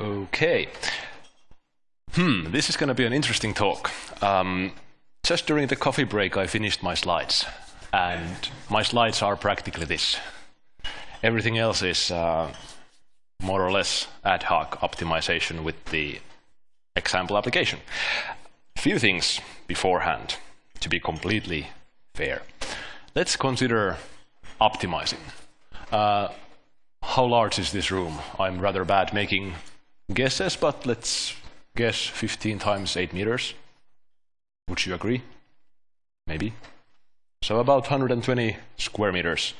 Okay. Hmm, this is going to be an interesting talk. Um, just during the coffee break, I finished my slides. And my slides are practically this. Everything else is uh, more or less ad hoc optimization with the example application. A few things beforehand to be completely fair. Let's consider optimizing. Uh, how large is this room? I'm rather bad making guesses, but let's guess 15 times 8 meters. Would you agree? Maybe. So about 120 square meters.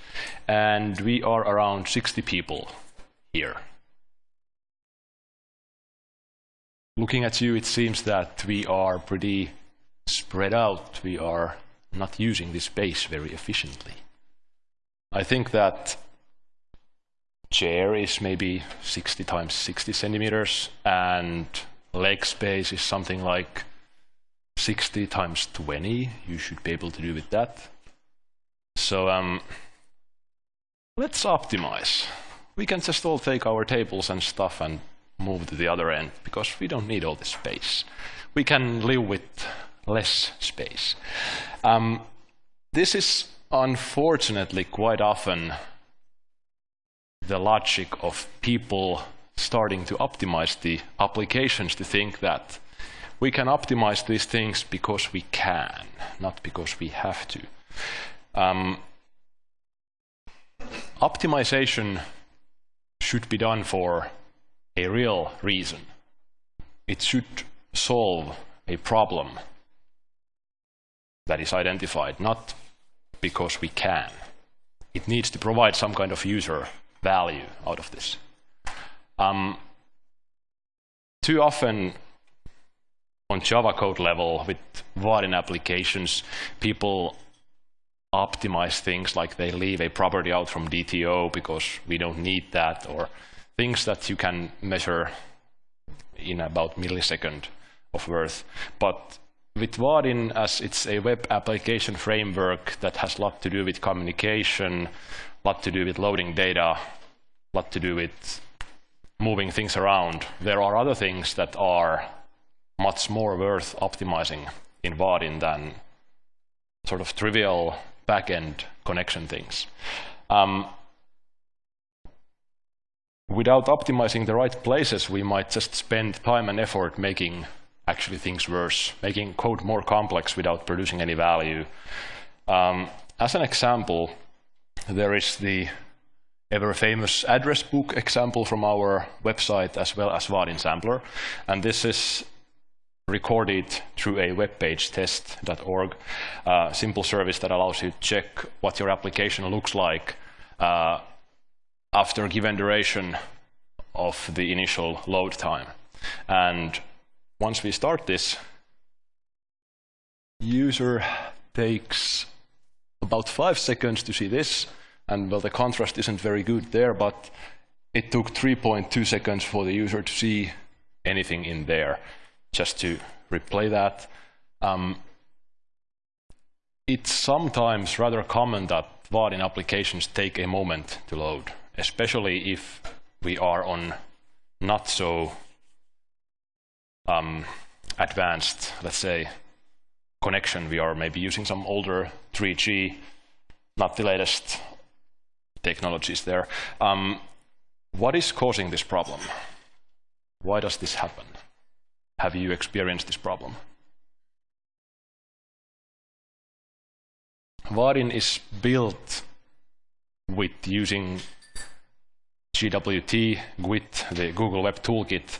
And we are around 60 people here. Looking at you, it seems that we are pretty spread out. We are not using this space very efficiently. I think that chair is maybe 60 times 60 centimeters and leg space is something like 60 times 20. You should be able to do with that. So um, let's optimize. We can just all take our tables and stuff and move to the other end because we don't need all this space. We can live with less space. Um, this is unfortunately quite often the logic of people starting to optimize the applications to think that we can optimize these things because we can, not because we have to. Um, optimization should be done for a real reason. It should solve a problem that is identified, not because we can. It needs to provide some kind of user value out of this. Um, too often on Java code level with Vaadin applications, people optimize things like they leave a property out from DTO because we don't need that, or things that you can measure in about millisecond of worth. But with Vaadin, as it's a web application framework that has a lot to do with communication, a lot to do with loading data, a lot to do with moving things around. There are other things that are much more worth optimizing in Vaadin than sort of trivial backend connection things. Um, without optimizing the right places, we might just spend time and effort making actually things worse, making code more complex without producing any value. Um, as an example, there is the ever famous address book example from our website as well as Vaadin sampler. And this is recorded through a WebPageTest.org, uh, simple service that allows you to check what your application looks like uh, after a given duration of the initial load time. And once we start this, user takes about five seconds to see this, and well, the contrast isn't very good there, but it took 3.2 seconds for the user to see anything in there. Just to replay that. Um, it's sometimes rather common that Vaadin applications take a moment to load, especially if we are on not so um, advanced, let's say, connection. We are maybe using some older 3G, not the latest technologies there. Um, what is causing this problem? Why does this happen? Have you experienced this problem? Vaadin is built with using GWT, GWT, the Google Web Toolkit.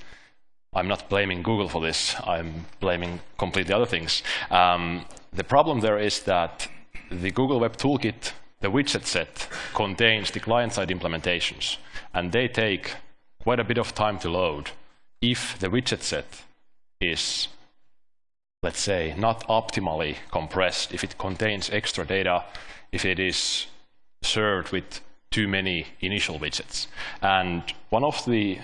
I'm not blaming Google for this. I'm blaming completely other things. Um, the problem there is that the Google Web Toolkit the widget set contains the client-side implementations, and they take quite a bit of time to load if the widget set is, let's say, not optimally compressed, if it contains extra data, if it is served with too many initial widgets. And one of the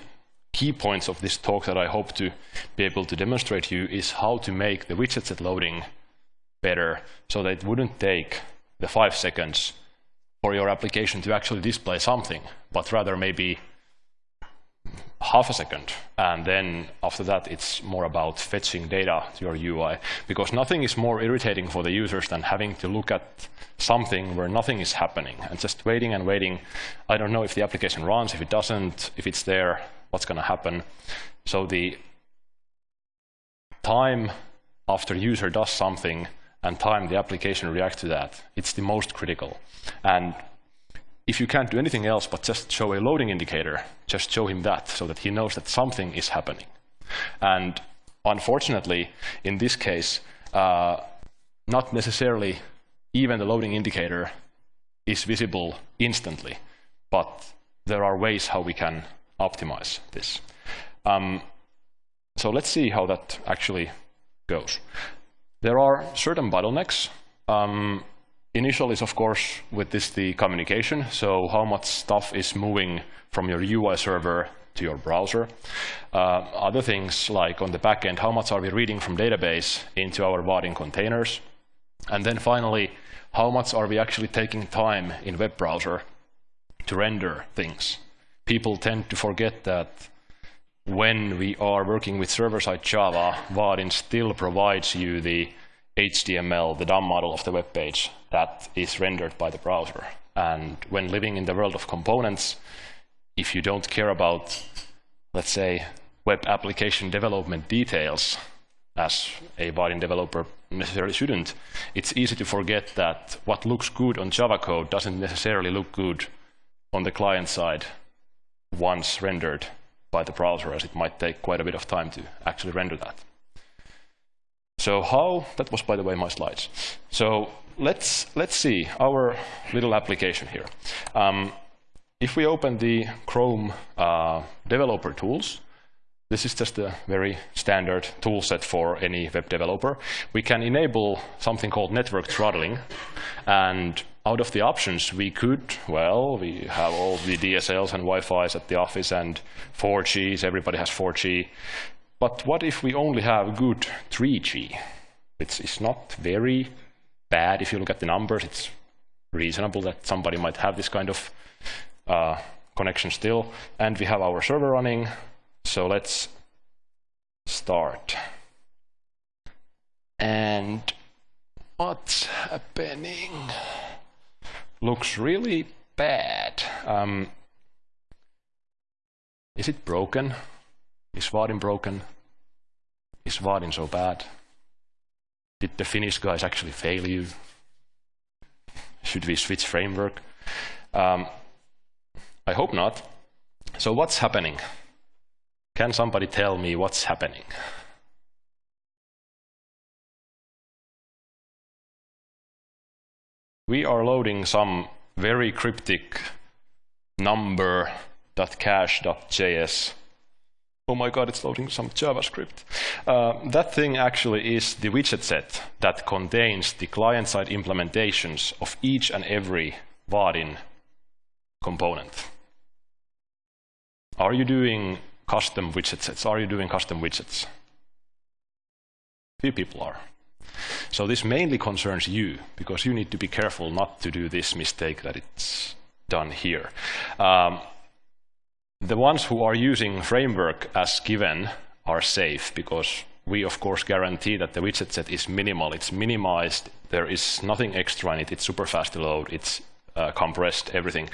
key points of this talk that I hope to be able to demonstrate to you is how to make the widget set loading better so that it wouldn't take the five seconds for your application to actually display something, but rather maybe half a second. And then after that, it's more about fetching data to your UI. Because nothing is more irritating for the users than having to look at something where nothing is happening and just waiting and waiting. I don't know if the application runs, if it doesn't, if it's there, what's going to happen. So the time after user does something and time the application reacts to that, it's the most critical. And if you can't do anything else but just show a loading indicator, just show him that so that he knows that something is happening. And unfortunately, in this case, uh, not necessarily even the loading indicator is visible instantly, but there are ways how we can optimize this. Um, so let's see how that actually goes. There are certain bottlenecks. Um, initial is, of course, with this the communication, so how much stuff is moving from your UI server to your browser. Uh, other things like on the backend, how much are we reading from database into our Vaadin containers? And then finally, how much are we actually taking time in web browser to render things? People tend to forget that when we are working with server-side Java, Vaadin still provides you the HTML, the DOM model of the web page that is rendered by the browser. And when living in the world of components, if you don't care about, let's say, web application development details, as a Vaadin developer necessarily shouldn't, it's easy to forget that what looks good on Java code doesn't necessarily look good on the client side once rendered by the browser, as it might take quite a bit of time to actually render that. So how, that was by the way my slides. So let's, let's see our little application here. Um, if we open the Chrome uh, developer tools, this is just a very standard tool set for any web developer. We can enable something called network throttling. And out of the options, we could, well, we have all the DSLs and Wi-Fi's at the office and 4Gs, everybody has 4G. But what if we only have good 3G? It's, it's not very bad if you look at the numbers. It's reasonable that somebody might have this kind of uh, connection still. And we have our server running, so let's start. And what's happening? Looks really bad. Um, is it broken? Is Vaadin broken? Is Vaadin so bad? Did the Finnish guys actually fail you? Should we switch framework? Um, I hope not. So what's happening? Can somebody tell me what's happening? We are loading some very cryptic number.cache.js. Oh my god, it's loading some JavaScript. Uh, that thing actually is the widget set that contains the client-side implementations of each and every Vaadin component. Are you doing custom widget sets? Are you doing custom widgets? Few people are. So this mainly concerns you, because you need to be careful not to do this mistake that it's done here. Um, the ones who are using framework as given are safe, because we of course guarantee that the widget set is minimal, it's minimized, there is nothing extra in it, it's super fast to load, it's uh, compressed, everything.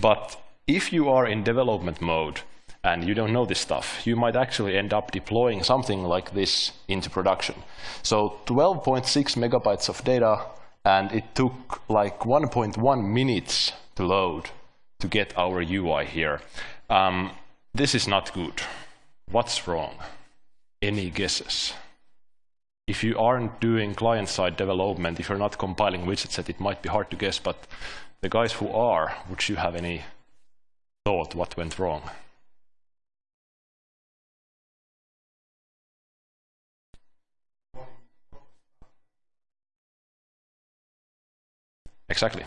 But if you are in development mode, and you don't know this stuff, you might actually end up deploying something like this into production. So 12.6 megabytes of data, and it took like 1.1 minutes to load to get our UI here. Um, this is not good. What's wrong? Any guesses? If you aren't doing client-side development, if you're not compiling widget set, it might be hard to guess, but the guys who are, would you have any thought what went wrong? Exactly.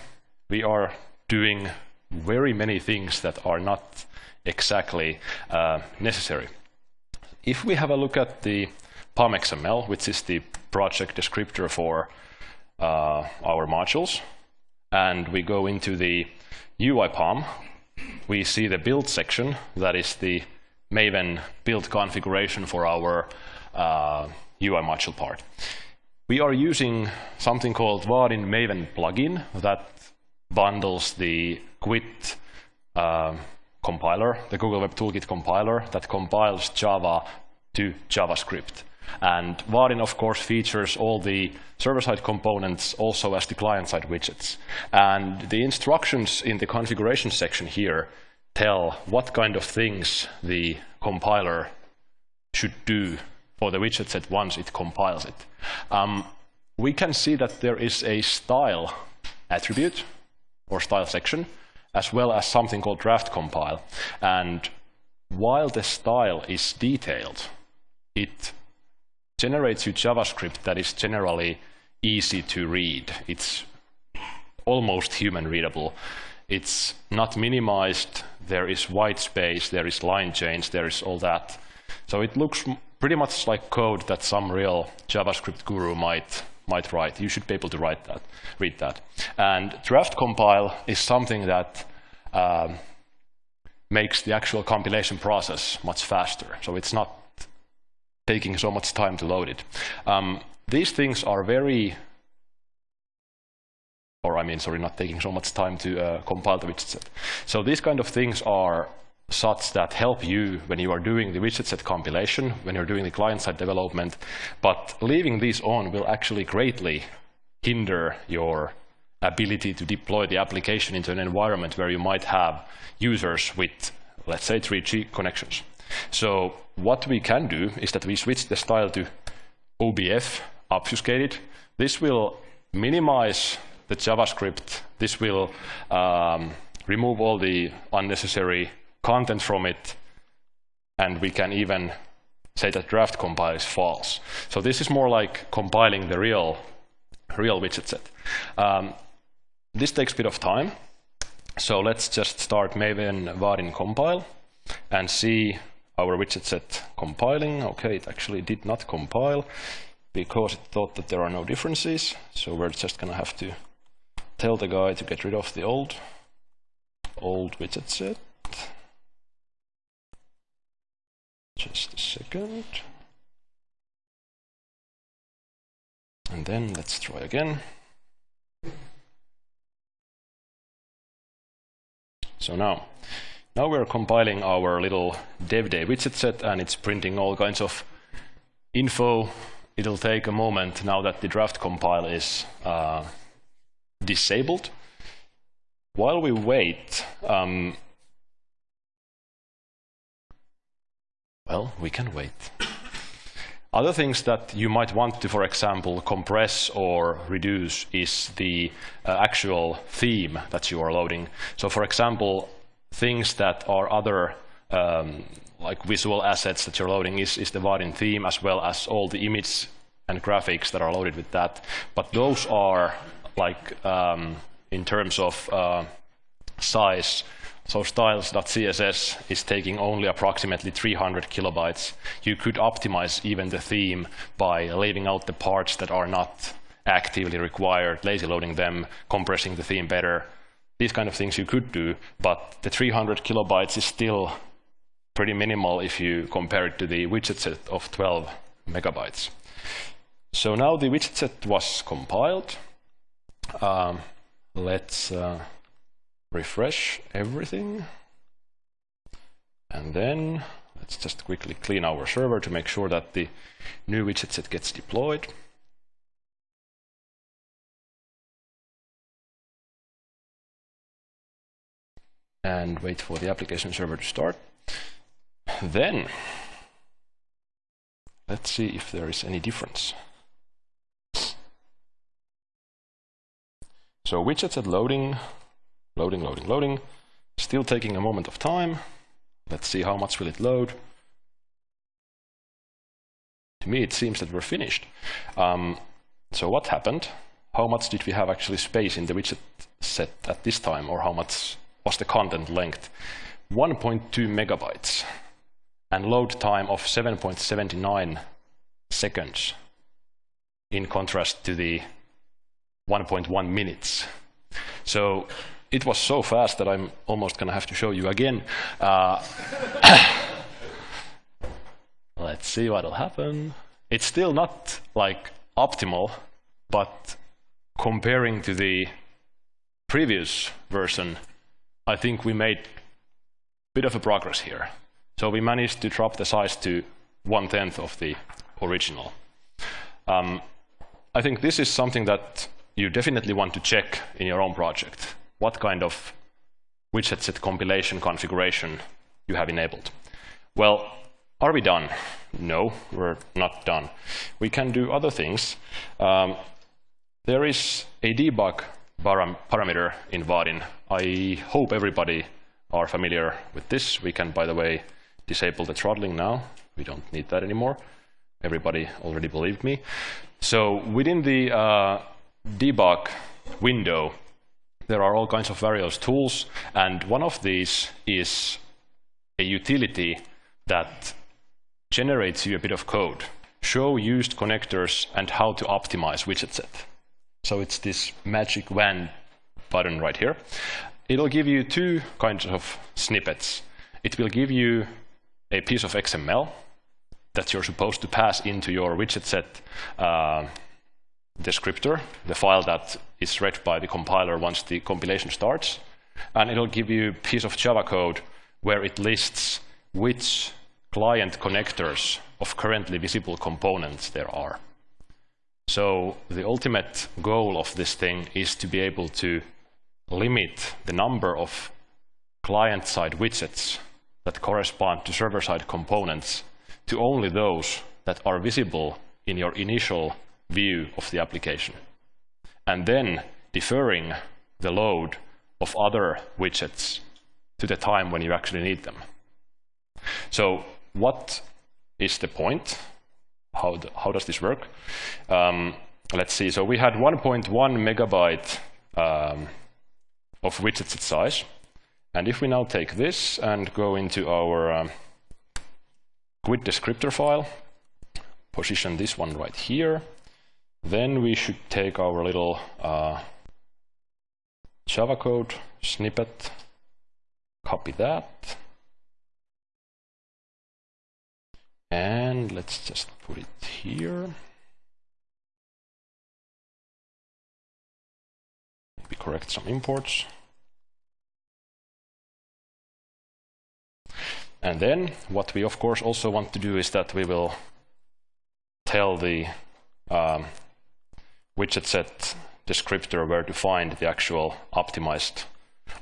We are doing very many things that are not exactly uh, necessary. If we have a look at the POM XML, which is the project descriptor for uh, our modules, and we go into the UI POM, we see the build section, that is the Maven build configuration for our uh, UI module part. We are using something called Vaadin Maven plugin that bundles the GWT uh, compiler, the Google Web Toolkit compiler that compiles Java to JavaScript. And Vaadin, of course, features all the server-side components also as the client-side widgets. And the instructions in the configuration section here tell what kind of things the compiler should do for the widget set once it compiles it. Um, we can see that there is a style attribute or style section, as well as something called draft compile. And while the style is detailed, it generates you JavaScript that is generally easy to read. It's almost human readable. It's not minimized. There is white space. There is line change. There is all that. So it looks pretty much like code that some real JavaScript guru might might write. You should be able to write that, read that. And draft compile is something that um, makes the actual compilation process much faster. So it's not taking so much time to load it. Um, these things are very, or I mean, sorry, not taking so much time to uh, compile the widget set. So these kind of things are such that help you when you are doing the widget set compilation, when you're doing the client-side development, but leaving these on will actually greatly hinder your ability to deploy the application into an environment where you might have users with, let's say, 3G connections. So what we can do is that we switch the style to OBF obfuscated. This will minimize the JavaScript. This will um, remove all the unnecessary content from it. And we can even say that draft compile is false. So this is more like compiling the real, real widget set. Um, this takes a bit of time. So let's just start Maven Vaadin compile and see our widget set compiling. Okay, it actually did not compile because it thought that there are no differences. So we're just going to have to tell the guy to get rid of the old, old widget set. Just a second. And then let's try again. So now, now we're compiling our little devday widget set and it's printing all kinds of info. It'll take a moment now that the draft compile is uh, disabled. While we wait, um, well, we can wait. Other things that you might want to, for example, compress or reduce is the uh, actual theme that you are loading. So for example, things that are other um, like visual assets that you're loading is, is the Vaadin theme as well as all the image and graphics that are loaded with that. But those are like um, in terms of uh, size. So styles.css is taking only approximately 300 kilobytes. You could optimize even the theme by leaving out the parts that are not actively required, lazy loading them, compressing the theme better, these kind of things you could do, but the 300 kilobytes is still pretty minimal if you compare it to the widget set of 12 megabytes. So now the widget set was compiled. Um, let's uh, refresh everything. And then let's just quickly clean our server to make sure that the new widget set gets deployed. and wait for the application server to start. Then, let's see if there is any difference. So widget set loading, loading, loading, loading, still taking a moment of time. Let's see how much will it load. To me, it seems that we're finished. Um, so what happened? How much did we have actually space in the widget set at this time, or how much was the content length 1.2 megabytes and load time of 7.79 seconds in contrast to the 1.1 minutes. So it was so fast that I'm almost going to have to show you again. Uh, Let's see what'll happen. It's still not like optimal, but comparing to the previous version, I think we made a bit of a progress here. So we managed to drop the size to one-tenth of the original. Um, I think this is something that you definitely want to check in your own project. What kind of widget set compilation configuration you have enabled. Well, are we done? No, we're not done. We can do other things. Um, there is a debug param parameter in Vaadin. I hope everybody are familiar with this. We can, by the way, disable the throttling now. We don't need that anymore. Everybody already believed me. So within the uh, debug window, there are all kinds of various tools, and one of these is a utility that generates you a bit of code. Show used connectors and how to optimize widget set. So it's this magic wand button right here. It'll give you two kinds of snippets. It will give you a piece of XML that you're supposed to pass into your widget set uh, descriptor, the file that is read by the compiler once the compilation starts. And it'll give you a piece of Java code where it lists which client connectors of currently visible components there are. So the ultimate goal of this thing is to be able to limit the number of client-side widgets that correspond to server-side components to only those that are visible in your initial view of the application. And then deferring the load of other widgets to the time when you actually need them. So what is the point how, how does this work? Um, let's see, so we had 1.1 megabyte um, of widgets size. And if we now take this and go into our um, GWT descriptor file, position this one right here, then we should take our little uh, Java code snippet, copy that, And let's just put it here. Maybe correct some imports. And then what we of course also want to do is that we will tell the um, widget set descriptor where to find the actual optimized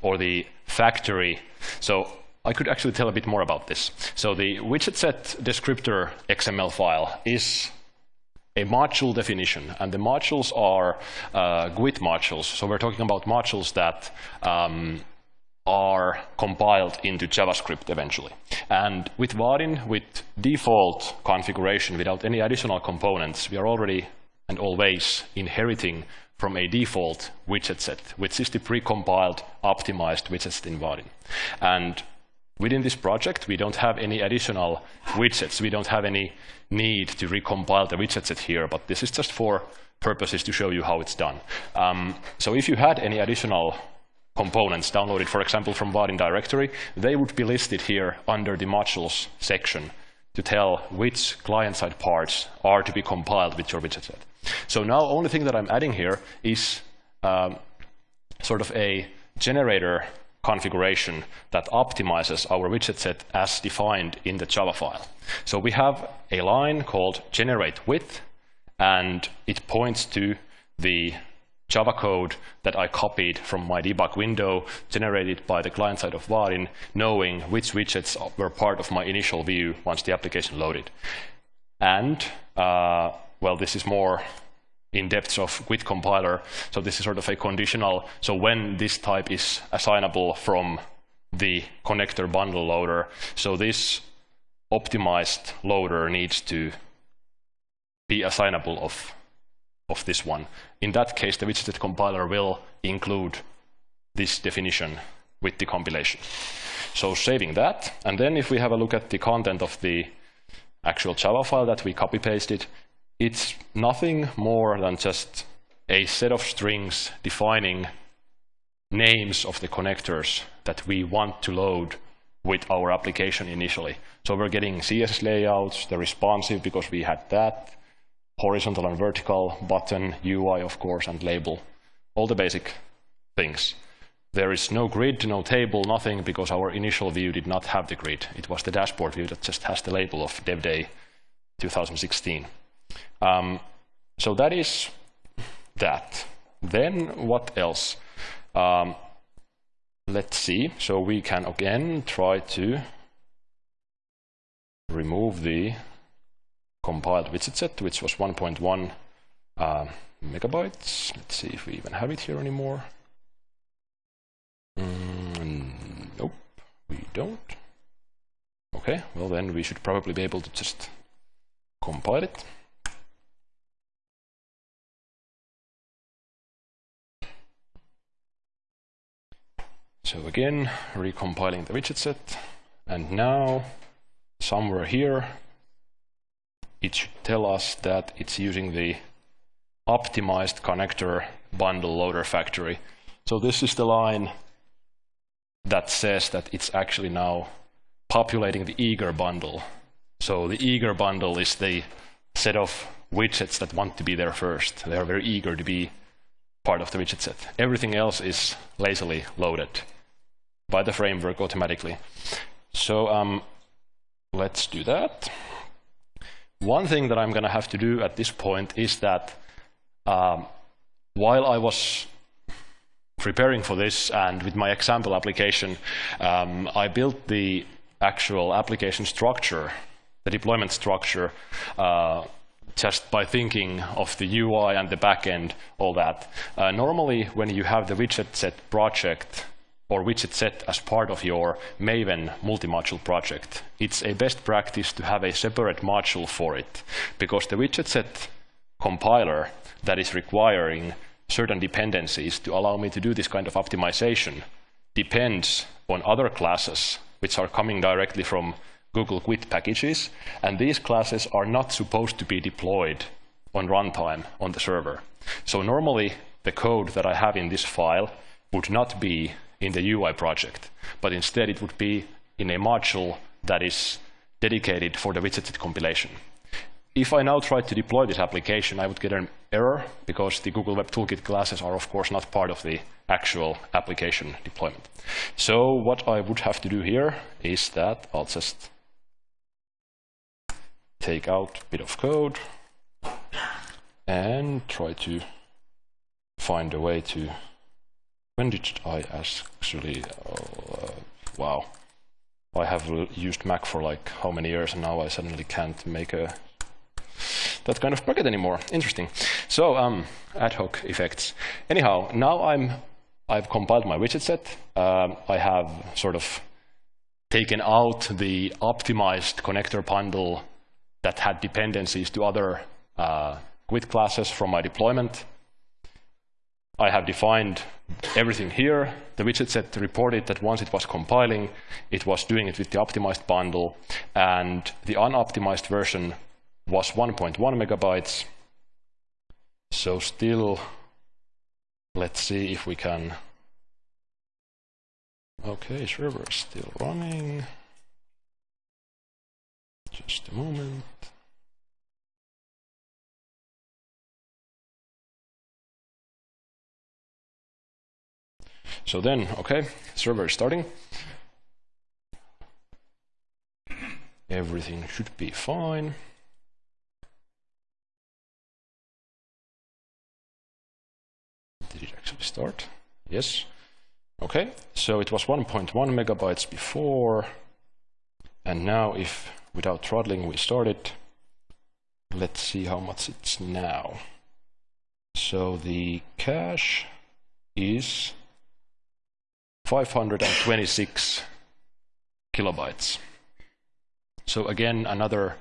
or the factory. So I could actually tell a bit more about this. So the widget set descriptor XML file is a module definition, and the modules are uh, GWT modules. So we're talking about modules that um, are compiled into JavaScript eventually. And with Vaadin, with default configuration, without any additional components, we are already and always inheriting from a default widget set, which is the precompiled, optimized widget set in Vaadin. And Within this project, we don't have any additional widgets. We don't have any need to recompile the widget set here, but this is just for purposes to show you how it's done. Um, so if you had any additional components downloaded, for example, from Vaadin directory, they would be listed here under the modules section to tell which client-side parts are to be compiled with your widget set. So now only thing that I'm adding here is um, sort of a generator configuration that optimizes our widget set as defined in the Java file. So we have a line called generate with, and it points to the Java code that I copied from my debug window, generated by the client side of Vaadin, knowing which widgets were part of my initial view once the application loaded. And, uh, well, this is more in depths of GWT compiler. So this is sort of a conditional. So when this type is assignable from the connector bundle loader, so this optimized loader needs to be assignable of, of this one. In that case, the widget compiler will include this definition with the compilation. So saving that, and then if we have a look at the content of the actual Java file that we copy pasted, it's nothing more than just a set of strings defining names of the connectors that we want to load with our application initially. So we're getting CSS layouts, the responsive because we had that, horizontal and vertical, button, UI, of course, and label. All the basic things. There is no grid, no table, nothing, because our initial view did not have the grid. It was the dashboard view that just has the label of Dev Day 2016. Um, so that is that. Then what else? Um, let's see. So we can again try to remove the compiled widget set, which was 1.1 uh, megabytes. Let's see if we even have it here anymore. Mm, nope, we don't. Okay, well then we should probably be able to just compile it. So again, recompiling the widget set. And now, somewhere here, it should tell us that it's using the optimized connector bundle loader factory. So this is the line that says that it's actually now populating the eager bundle. So the eager bundle is the set of widgets that want to be there first. They are very eager to be part of the widget set. Everything else is lazily loaded by the framework automatically. So um, let's do that. One thing that I'm going to have to do at this point is that um, while I was preparing for this and with my example application, um, I built the actual application structure, the deployment structure, uh, just by thinking of the UI and the backend, all that. Uh, normally, when you have the widget set project, or widget set as part of your Maven multi-module project. It's a best practice to have a separate module for it because the widget set compiler that is requiring certain dependencies to allow me to do this kind of optimization depends on other classes which are coming directly from Google GWT packages, and these classes are not supposed to be deployed on runtime on the server. So normally, the code that I have in this file would not be in the UI project, but instead it would be in a module that is dedicated for the widget compilation. If I now try to deploy this application, I would get an error because the Google Web Toolkit classes are, of course, not part of the actual application deployment. So what I would have to do here is that I'll just take out a bit of code and try to find a way to when did I actually, uh, wow. I have used Mac for like how many years and now I suddenly can't make a that kind of bucket anymore. Interesting. So um, ad hoc effects. Anyhow, now I'm I've compiled my widget set. Um, I have sort of taken out the optimized connector bundle that had dependencies to other uh, classes from my deployment. I have defined everything here. The widget set reported that once it was compiling, it was doing it with the optimized bundle, and the unoptimized version was 1.1 megabytes. So still, let's see if we can. Okay, server is still running. Just a moment. So then, okay, server is starting. Everything should be fine. Did it actually start? Yes. Okay, so it was 1.1 megabytes before, and now if without throttling we start it, let's see how much it's now. So the cache is 526 kilobytes. So again, another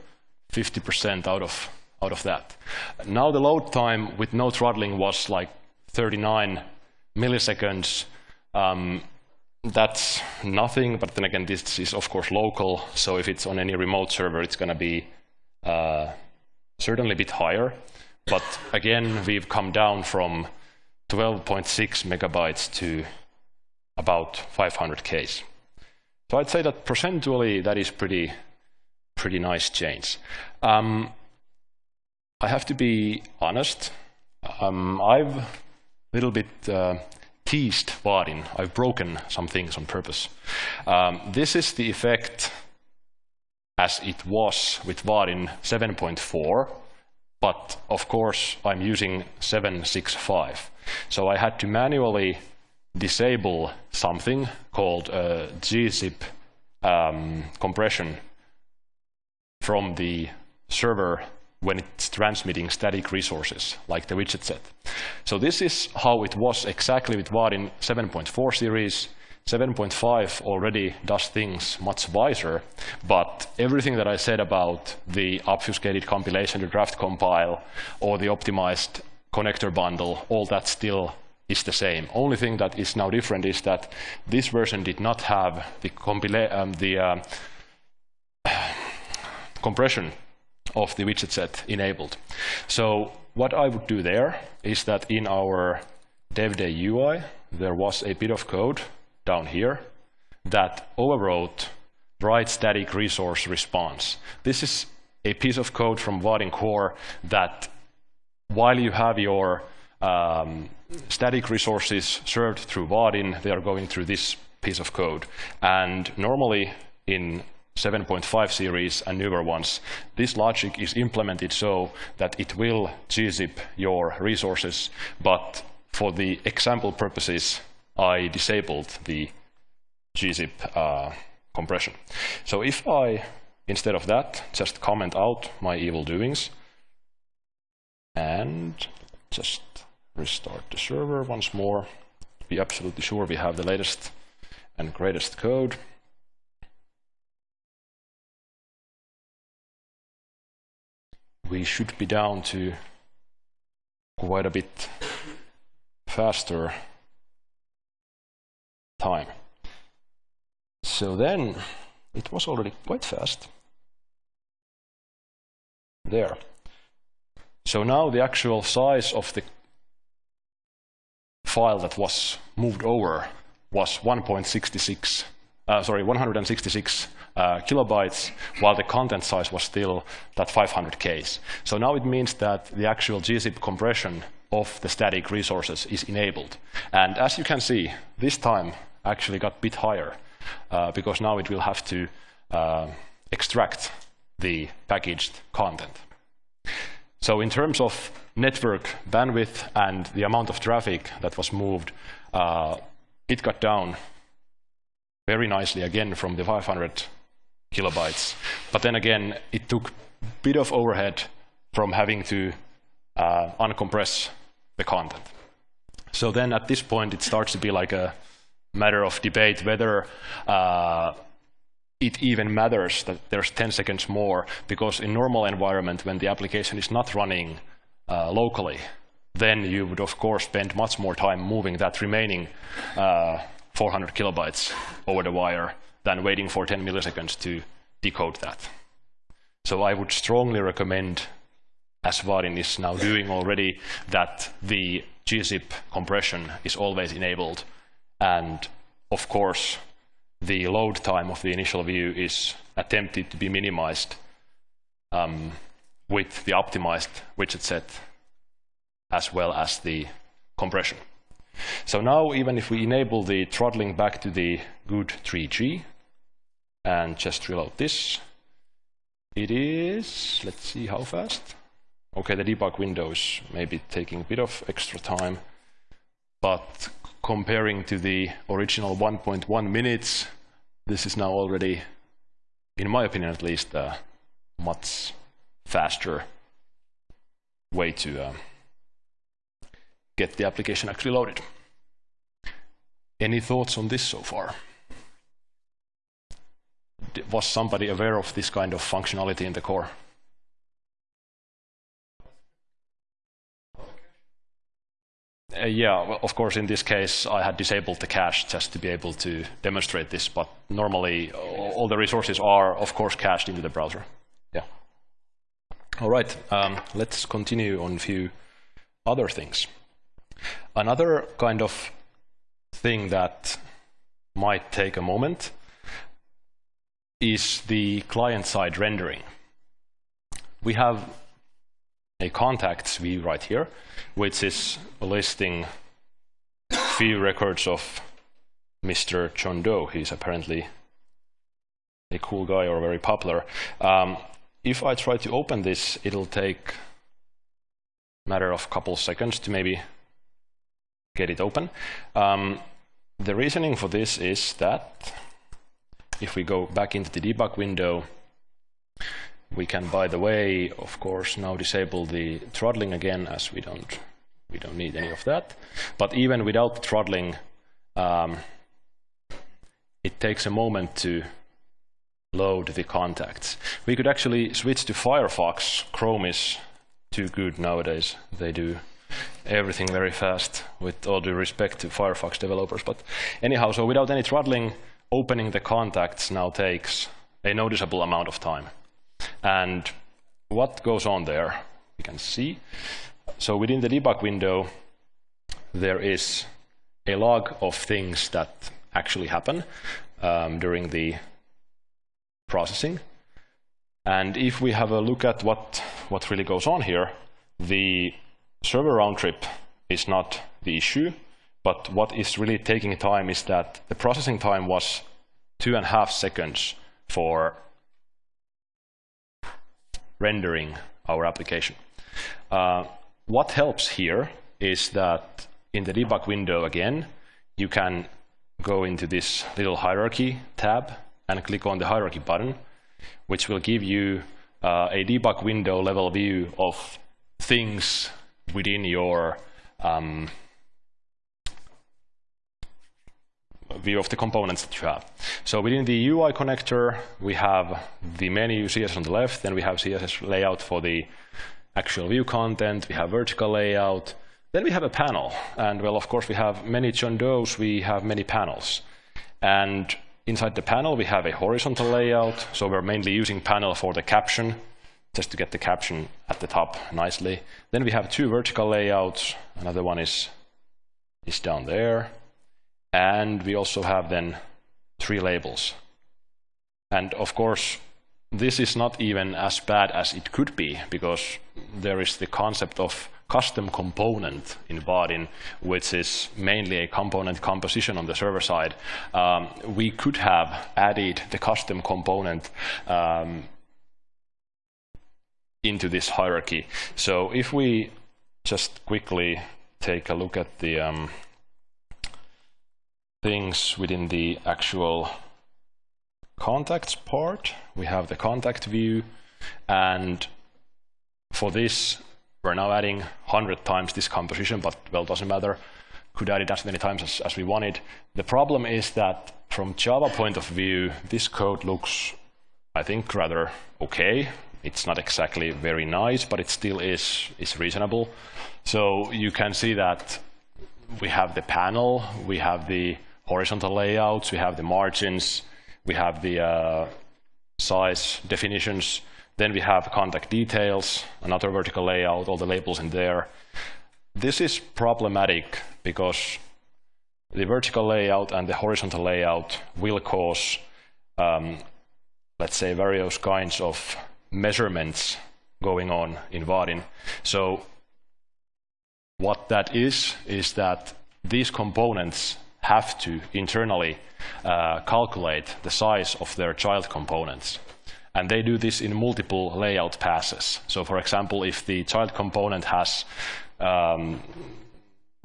50% out of, out of that. Now the load time with no throttling was like 39 milliseconds. Um, that's nothing, but then again, this is of course local, so if it's on any remote server, it's going to be uh, certainly a bit higher. But again, we've come down from 12.6 megabytes to about 500 Ks. So I'd say that percentually that is pretty, pretty nice change. Um, I have to be honest. Um, I've a little bit uh, teased Vaadin. I've broken some things on purpose. Um, this is the effect as it was with Vaadin 7.4, but of course I'm using 765. So I had to manually disable something called uh, gzip um, compression from the server when it's transmitting static resources, like the widget set. So this is how it was exactly with Vaadin 7.4 series. 7.5 already does things much wiser, but everything that I said about the obfuscated compilation to draft compile or the optimized connector bundle, all that still is the same. Only thing that is now different is that this version did not have the, um, the uh, compression of the widget set enabled. So what I would do there is that in our DevDay UI, there was a bit of code down here that overwrote write static resource response. This is a piece of code from Vaadin core that while you have your um, static resources served through Vaadin, they are going through this piece of code. And normally in 7.5 series and newer ones, this logic is implemented so that it will gzip your resources, but for the example purposes, I disabled the gzip uh, compression. So if I, instead of that, just comment out my evil doings and just restart the server once more, be absolutely sure we have the latest and greatest code. We should be down to quite a bit faster time. So then it was already quite fast. There. So now the actual size of the file that was moved over was 1.66, uh, sorry, 166 uh, kilobytes, while the content size was still that 500 Ks. So now it means that the actual gzip compression of the static resources is enabled. And as you can see, this time actually got a bit higher, uh, because now it will have to uh, extract the packaged content. So in terms of network bandwidth and the amount of traffic that was moved, uh, it got down very nicely again from the 500 kilobytes. But then again, it took a bit of overhead from having to uh, uncompress the content. So then at this point, it starts to be like a matter of debate whether uh, it even matters that there's 10 seconds more, because in normal environment, when the application is not running locally, then you would, of course, spend much more time moving that remaining uh, 400 kilobytes over the wire than waiting for 10 milliseconds to decode that. So I would strongly recommend, as Vaadin is now doing already, that the gzip compression is always enabled. And of course, the load time of the initial view is attempted to be minimized um, with the optimized widget set as well as the compression. So now even if we enable the throttling back to the good 3G and just reload this, it is, let's see how fast. Okay, the debug window is maybe taking a bit of extra time, but comparing to the original 1.1 minutes, this is now already, in my opinion at least, a much faster way to uh, get the application actually loaded. Any thoughts on this so far? Was somebody aware of this kind of functionality in the core? Uh, yeah, well, of course, in this case, I had disabled the cache just to be able to demonstrate this, but normally all the resources are, of course, cached into the browser. All right, um, let's continue on a few other things. Another kind of thing that might take a moment is the client-side rendering. We have a contacts view right here, which is listing few records of Mr. John Doe. He's apparently a cool guy or very popular. Um, if I try to open this, it'll take a matter of a couple seconds to maybe get it open. Um, the reasoning for this is that if we go back into the debug window, we can, by the way, of course, now disable the throttling again, as we don't we don't need any of that. But even without throttling, um, it takes a moment to load the contacts. We could actually switch to Firefox. Chrome is too good nowadays. They do everything very fast, with all due respect to Firefox developers. But anyhow, so without any throttling, opening the contacts now takes a noticeable amount of time. And what goes on there, you can see. So within the debug window, there is a log of things that actually happen um, during the processing. And if we have a look at what, what really goes on here, the server round trip is not the issue, but what is really taking time is that the processing time was two and a half seconds for rendering our application. Uh, what helps here is that in the debug window again, you can go into this little hierarchy tab and click on the hierarchy button, which will give you uh, a debug window level view of things within your um, view of the components that you have. So within the UI connector, we have the menu CSS on the left, then we have CSS layout for the actual view content, we have vertical layout, then we have a panel. And well, of course, we have many John Does, we have many panels. And inside the panel, we have a horizontal layout. So we're mainly using panel for the caption, just to get the caption at the top nicely. Then we have two vertical layouts. Another one is, is down there. And we also have then three labels. And of course, this is not even as bad as it could be because there is the concept of custom component in Vaadin, which is mainly a component composition on the server side. Um, we could have added the custom component um, into this hierarchy. So if we just quickly take a look at the um, things within the actual contacts part. We have the contact view, and for this, we're now adding 100 times this composition, but well, doesn't matter. Could add it as many times as, as we wanted. The problem is that from Java point of view, this code looks, I think, rather okay. It's not exactly very nice, but it still is, is reasonable. So you can see that we have the panel, we have the horizontal layouts, we have the margins, we have the uh, size definitions, then we have contact details, another vertical layout, all the labels in there. This is problematic because the vertical layout and the horizontal layout will cause, um, let's say, various kinds of measurements going on in Vaadin. So what that is, is that these components have to internally uh, calculate the size of their child components. And they do this in multiple layout passes. So for example, if the child component has um,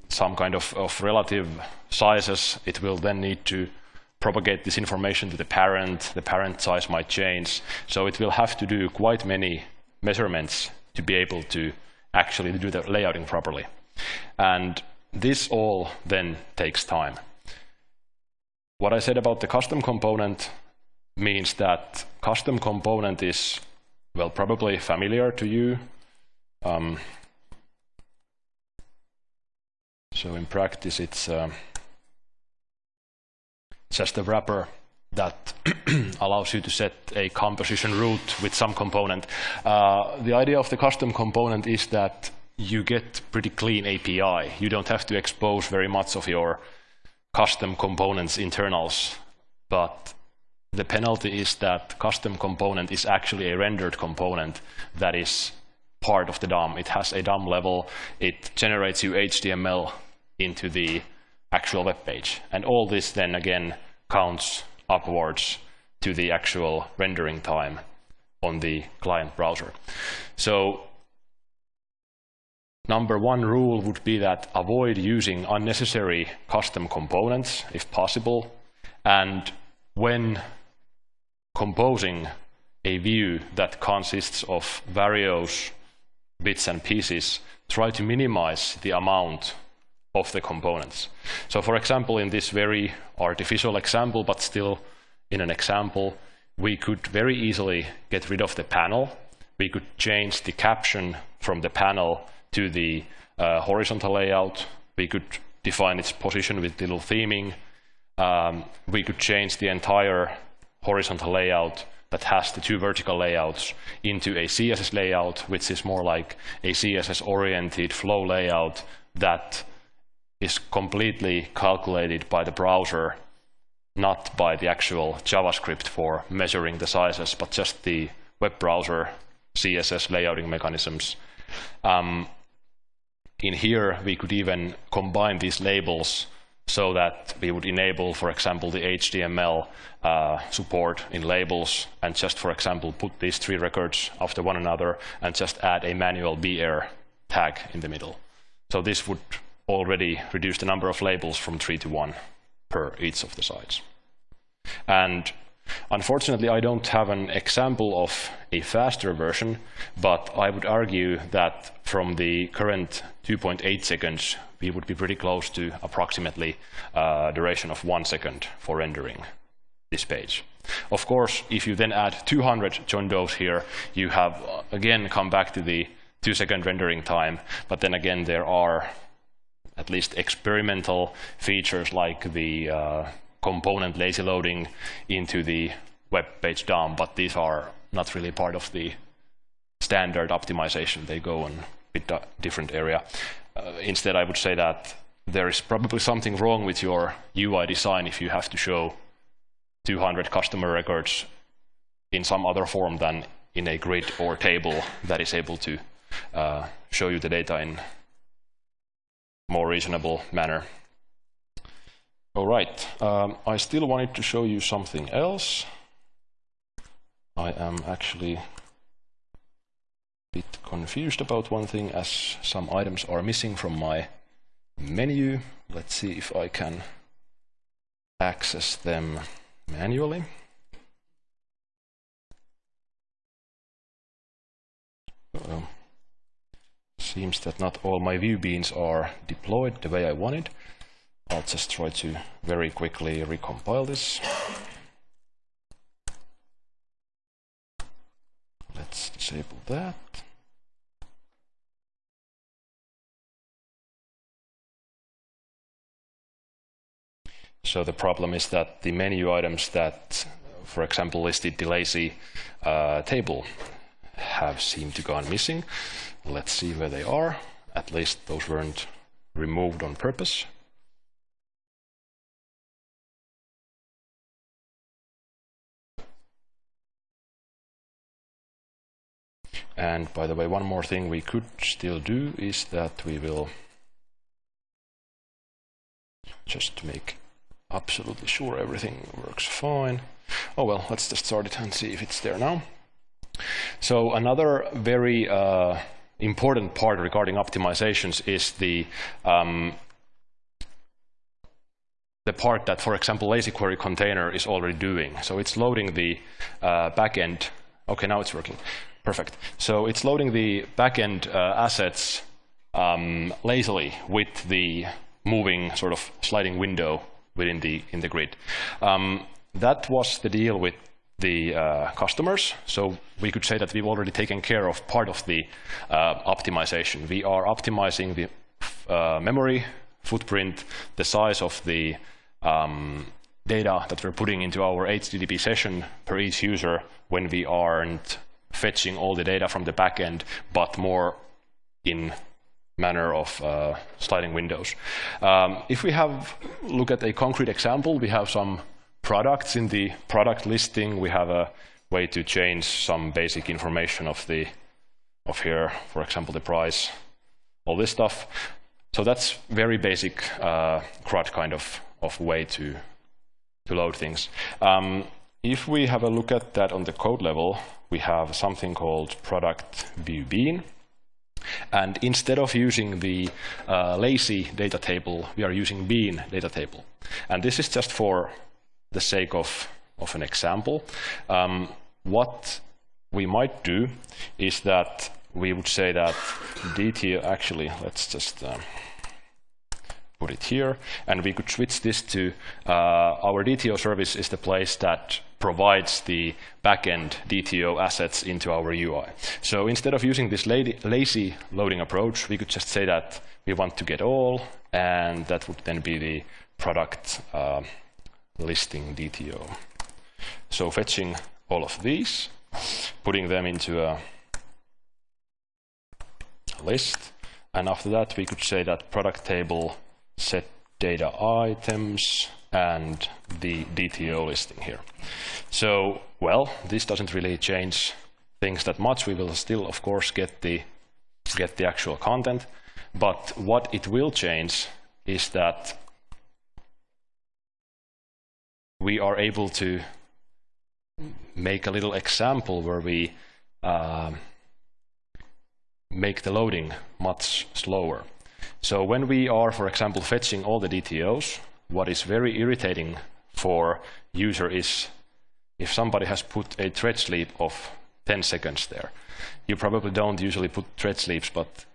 some kind of, of relative sizes, it will then need to propagate this information to the parent. The parent size might change. So it will have to do quite many measurements to be able to actually do the layouting properly. And this all then takes time. What I said about the custom component means that custom component is, well, probably familiar to you. Um, so in practice, it's uh, just a wrapper that allows you to set a composition root with some component. Uh, the idea of the custom component is that you get pretty clean API. You don't have to expose very much of your custom components internals, but the penalty is that custom component is actually a rendered component that is part of the DOM. It has a DOM level. It generates you HTML into the actual web page. And all this then again counts upwards to the actual rendering time on the client browser. So number one rule would be that avoid using unnecessary custom components if possible. And when composing a view that consists of various bits and pieces, try to minimize the amount of the components. So for example, in this very artificial example, but still in an example, we could very easily get rid of the panel. We could change the caption from the panel to the uh, horizontal layout. We could define its position with little theming. Um, we could change the entire horizontal layout that has the two vertical layouts into a CSS layout, which is more like a CSS-oriented flow layout that is completely calculated by the browser, not by the actual JavaScript for measuring the sizes, but just the web browser CSS layouting mechanisms. Um, in here, we could even combine these labels so that we would enable, for example, the HTML uh, support in labels and just, for example, put these three records after one another and just add a manual BR tag in the middle. So this would already reduce the number of labels from three to one per each of the sites. And unfortunately, I don't have an example of a faster version, but I would argue that from the current 2.8 seconds we would be pretty close to approximately uh, duration of one second for rendering this page. Of course, if you then add 200 John Does here, you have uh, again come back to the two second rendering time, but then again there are at least experimental features like the uh, component lazy loading into the web page DOM, but these are not really part of the standard optimization. They go in a bit different area. Uh, instead, I would say that there is probably something wrong with your UI design if you have to show 200 customer records in some other form than in a grid or table that is able to uh, show you the data in more reasonable manner. All right, um, I still wanted to show you something else. I am actually a bit confused about one thing as some items are missing from my menu. Let's see if I can access them manually. Uh, seems that not all my view beans are deployed the way I wanted. I'll just try to very quickly recompile this. Let's disable that. So the problem is that the menu items that, for example, listed the lazy uh, table have seemed to gone missing. Let's see where they are. At least those weren't removed on purpose. And by the way, one more thing we could still do is that we will just make absolutely sure everything works fine. Oh well, let's just start it and see if it's there now. So another very uh, important part regarding optimizations is the um, the part that, for example, lazy query container is already doing. So it's loading the uh, backend. Okay, now it's working. Perfect. So it's loading the backend uh, assets um, lazily with the moving sort of sliding window within the in the grid. Um, that was the deal with the uh, customers. So we could say that we've already taken care of part of the uh, optimization. We are optimizing the uh, memory footprint, the size of the um, data that we're putting into our HTTP session per each user when we aren't fetching all the data from the backend, but more in manner of uh, sliding windows. Um, if we have look at a concrete example, we have some products in the product listing. We have a way to change some basic information of the of here, for example, the price, all this stuff. So that's very basic uh, CRUD kind of, of way to, to load things. Um, if we have a look at that on the code level, we have something called product view bean. And instead of using the uh, lazy data table, we are using bean data table. And this is just for the sake of, of an example. Um, what we might do is that we would say that DT, actually, let's just um, put it here, and we could switch this to uh, our DTO service is the place that provides the backend DTO assets into our UI. So instead of using this lazy loading approach, we could just say that we want to get all, and that would then be the product uh, listing DTO. So fetching all of these, putting them into a list, and after that we could say that product table set data items and the DTO listing here. So, well, this doesn't really change things that much. We will still, of course, get the, get the actual content. But what it will change is that we are able to make a little example where we uh, make the loading much slower. So when we are, for example, fetching all the DTOs, what is very irritating for user is if somebody has put a thread sleep of 10 seconds there. You probably don't usually put thread sleeps, but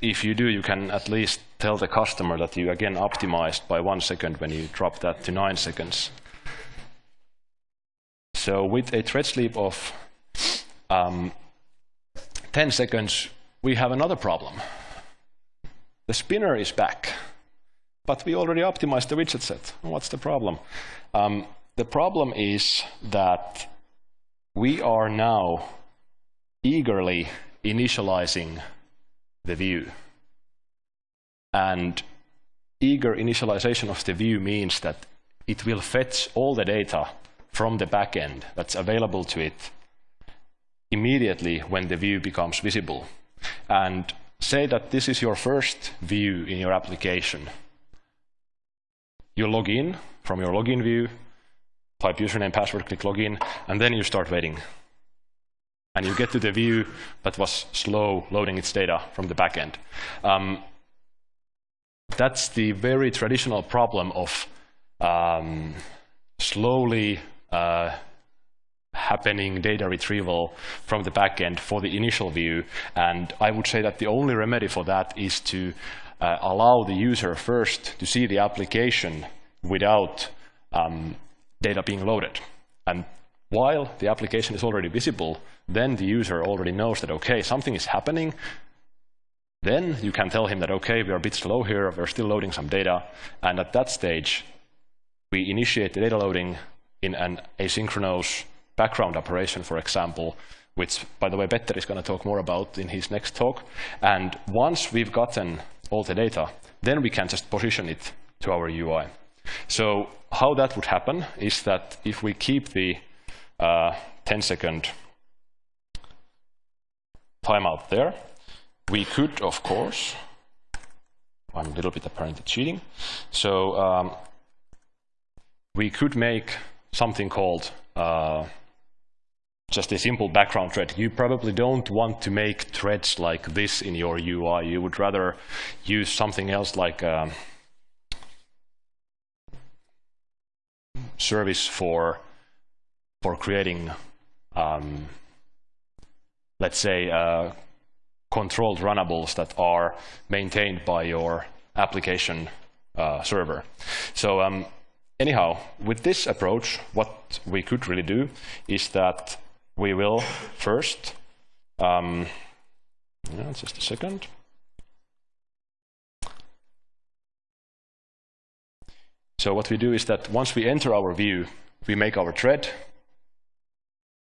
if you do, you can at least tell the customer that you again optimized by one second when you drop that to nine seconds. So with a thread sleep of um, 10 seconds, we have another problem. The spinner is back, but we already optimized the widget set. What's the problem? Um, the problem is that we are now eagerly initializing the view. And eager initialization of the view means that it will fetch all the data from the backend that's available to it immediately when the view becomes visible. And say that this is your first view in your application. You log in from your login view, type username, password, click login, and then you start waiting. And you get to the view that was slow loading its data from the backend. Um, that's the very traditional problem of um, slowly uh, happening data retrieval from the backend for the initial view. And I would say that the only remedy for that is to uh, allow the user first to see the application without um, data being loaded. And while the application is already visible, then the user already knows that, OK, something is happening. Then you can tell him that, OK, we are a bit slow here. We're still loading some data. And at that stage, we initiate the data loading in an asynchronous background operation, for example, which, by the way, Petter is going to talk more about in his next talk. And once we've gotten all the data, then we can just position it to our UI. So how that would happen is that if we keep the 10-second uh, timeout there, we could, of course, I'm a little bit apparently cheating. So um, we could make something called uh, just a simple background thread. You probably don't want to make threads like this in your UI. You would rather use something else like a um, service for for creating, um, let's say, uh, controlled runnables that are maintained by your application uh, server. So um, anyhow, with this approach, what we could really do is that we will first, um, yeah, just a second. So what we do is that once we enter our view, we make our thread.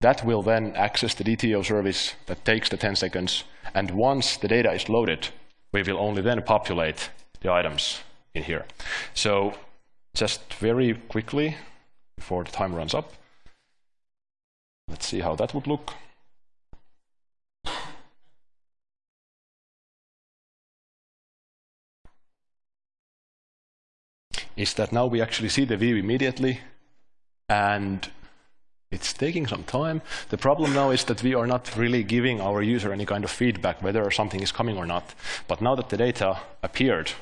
That will then access the DTO service that takes the 10 seconds. And once the data is loaded, we will only then populate the items in here. So just very quickly, before the time runs up. Let's see how that would look. Is that now we actually see the view immediately and it's taking some time. The problem now is that we are not really giving our user any kind of feedback whether something is coming or not. But now that the data appeared,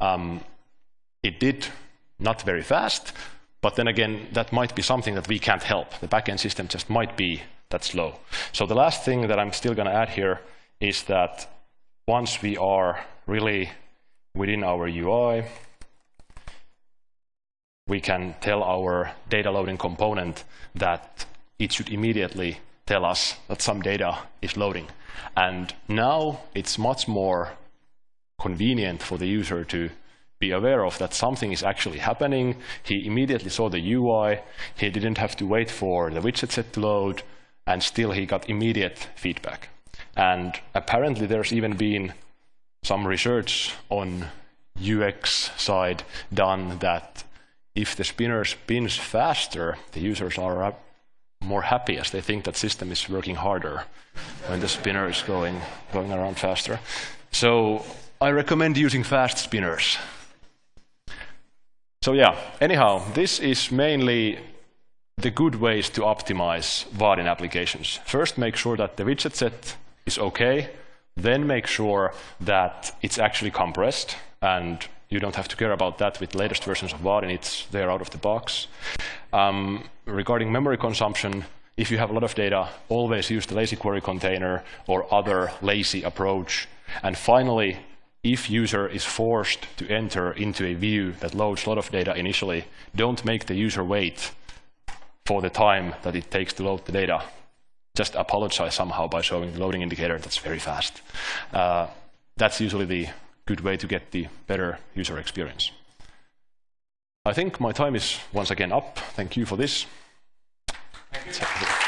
um, it did not very fast, but then again, that might be something that we can't help. The backend system just might be that slow. So the last thing that I'm still going to add here is that once we are really within our UI, we can tell our data loading component that it should immediately tell us that some data is loading. And now it's much more convenient for the user to be aware of that something is actually happening. He immediately saw the UI. He didn't have to wait for the widget set to load, and still he got immediate feedback. And apparently there's even been some research on UX side done that if the spinner spins faster, the users are more happy as they think that system is working harder when the spinner is going, going around faster. So I recommend using fast spinners. So yeah, anyhow, this is mainly the good ways to optimize Vaadin applications. First, make sure that the widget set is OK. Then make sure that it's actually compressed and you don't have to care about that with latest versions of Vaadin. It's there out of the box. Um, regarding memory consumption, if you have a lot of data, always use the lazy query container or other lazy approach. And finally, if user is forced to enter into a view that loads a lot of data initially, don't make the user wait for the time that it takes to load the data. Just apologize somehow by showing the loading indicator that's very fast. Uh, that's usually the good way to get the better user experience. I think my time is once again up. Thank you for this. Thank you.